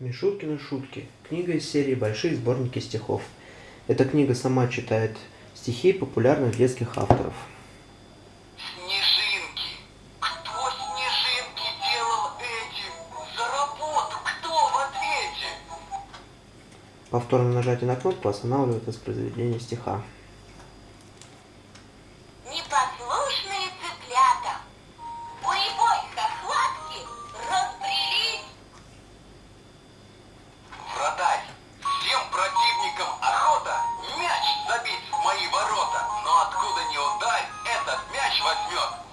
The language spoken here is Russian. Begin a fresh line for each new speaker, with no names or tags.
Мишуткины шутки. Книга из серии «Большие сборники стихов». Эта книга сама читает стихи популярных детских авторов.
Снежинки. Кто снежинки делал эти? За работу кто в ответе?
Повторное нажатие на кнопку останавливает воспроизведение стиха.
Непослушные цыплята.
Противникам охота мяч забить в мои ворота. Но откуда не ударь, этот мяч возьмет